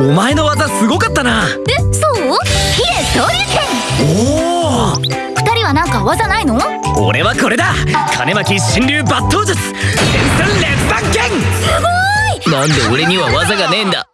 お前の技すごかったな。えそう？ヒレ昇竜おお二人はなんか技ないの？俺はこれだ。金巻神竜抜刀術。天才列弾剣なんで俺には技がねえんだ。